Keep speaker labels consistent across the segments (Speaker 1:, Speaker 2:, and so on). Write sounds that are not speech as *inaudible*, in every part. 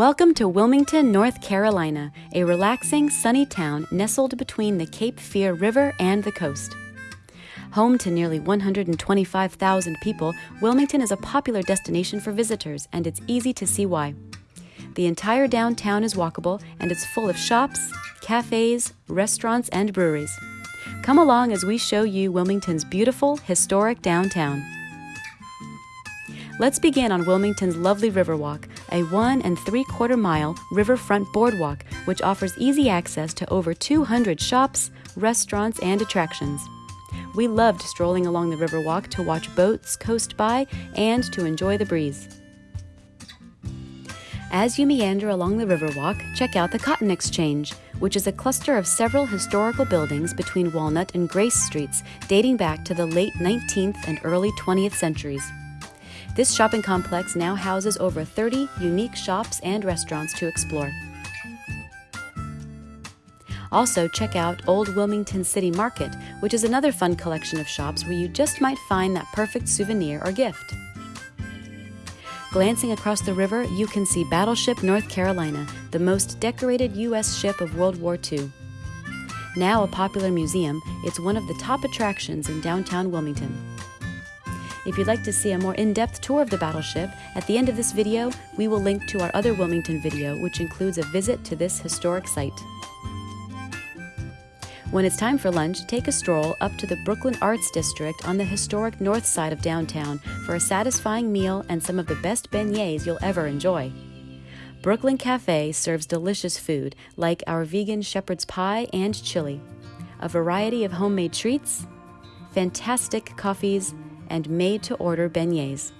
Speaker 1: Welcome to Wilmington, North Carolina, a relaxing, sunny town nestled between the Cape Fear River and the coast. Home to nearly 125,000 people, Wilmington is a popular destination for visitors, and it's easy to see why. The entire downtown is walkable, and it's full of shops, cafes, restaurants, and breweries. Come along as we show you Wilmington's beautiful, historic downtown. Let's begin on Wilmington's lovely Riverwalk, a one and three quarter mile riverfront boardwalk which offers easy access to over 200 shops, restaurants, and attractions. We loved strolling along the Riverwalk to watch boats coast by and to enjoy the breeze. As you meander along the Riverwalk, check out the Cotton Exchange, which is a cluster of several historical buildings between Walnut and Grace Streets dating back to the late 19th and early 20th centuries. This shopping complex now houses over 30 unique shops and restaurants to explore. Also, check out Old Wilmington City Market, which is another fun collection of shops where you just might find that perfect souvenir or gift. Glancing across the river, you can see Battleship North Carolina, the most decorated U.S. ship of World War II. Now a popular museum, it's one of the top attractions in downtown Wilmington. If you'd like to see a more in-depth tour of the battleship, at the end of this video, we will link to our other Wilmington video, which includes a visit to this historic site. When it's time for lunch, take a stroll up to the Brooklyn Arts District on the historic north side of downtown for a satisfying meal and some of the best beignets you'll ever enjoy. Brooklyn Cafe serves delicious food like our vegan shepherd's pie and chili, a variety of homemade treats, fantastic coffees, and made to order beignets.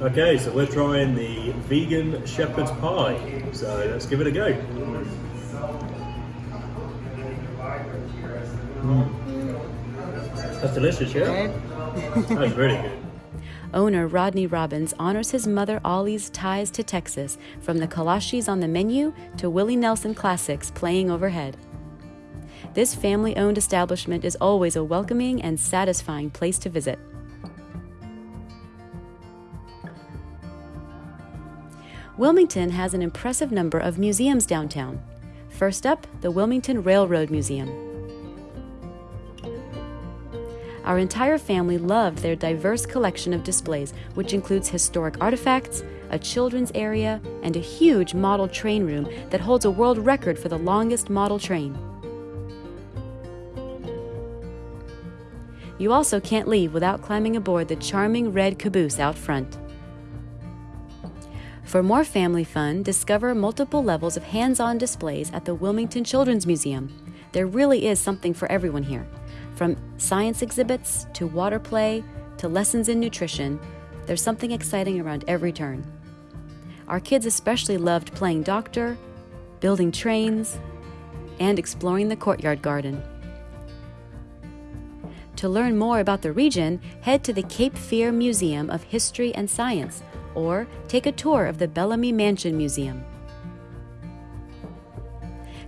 Speaker 2: Okay, so we're trying the vegan shepherd's pie. So let's give it a go. Mm. That's delicious, yeah? That's really good. *laughs*
Speaker 1: Owner Rodney Robbins honors his mother Ollie's ties to Texas, from the kolaches on the menu to Willie Nelson classics playing overhead. This family owned establishment is always a welcoming and satisfying place to visit. Wilmington has an impressive number of museums downtown. First up, the Wilmington Railroad Museum. Our entire family loved their diverse collection of displays, which includes historic artifacts, a children's area, and a huge model train room that holds a world record for the longest model train. You also can't leave without climbing aboard the charming red caboose out front. For more family fun, discover multiple levels of hands on displays at the Wilmington Children's Museum. There really is something for everyone here. From science exhibits to water play to lessons in nutrition, there's something exciting around every turn. Our kids especially loved playing doctor, building trains, and exploring the courtyard garden. To learn more about the region, head to the Cape Fear Museum of History and Science or take a tour of the Bellamy Mansion Museum.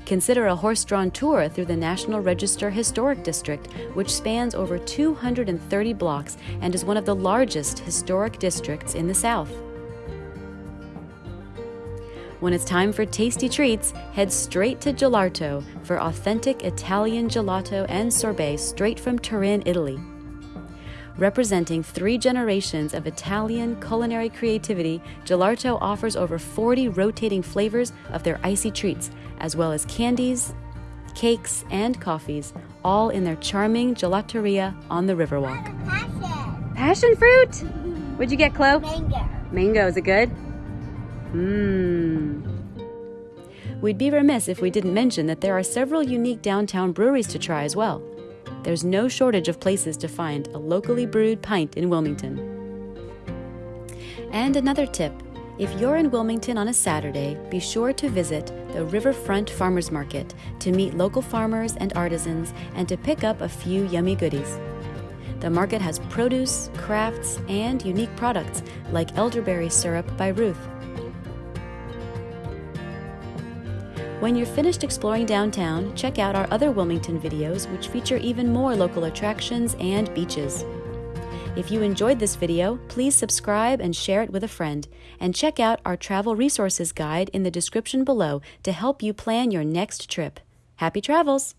Speaker 1: Consider a horse drawn tour through the National Register Historic District, which spans over 230 blocks and is one of the largest historic districts in the South. When it's time for tasty treats, head straight to Gelato for authentic Italian gelato and sorbet straight from Turin, Italy. Representing three generations of Italian culinary creativity, Gelato offers over 40 rotating flavors of their icy treats, as well as candies, cakes, and coffees, all in their charming gelateria on the Riverwalk.
Speaker 3: Passion.
Speaker 1: Passion fruit? What'd you get, Chloe?
Speaker 3: Mango.
Speaker 1: Mango, is it good? Mmm. We'd be remiss if we didn't mention that there are several unique downtown breweries to try as well there's no shortage of places to find a locally brewed pint in Wilmington. And another tip if you're in Wilmington on a Saturday, be sure to visit the Riverfront Farmers Market to meet local farmers and artisans and to pick up a few yummy goodies. The market has produce, crafts, and unique products like elderberry syrup by Ruth. When you're finished exploring downtown, check out our other Wilmington videos, which feature even more local attractions and beaches. If you enjoyed this video, please subscribe and share it with a friend. And check out our travel resources guide in the description below to help you plan your next trip. Happy travels!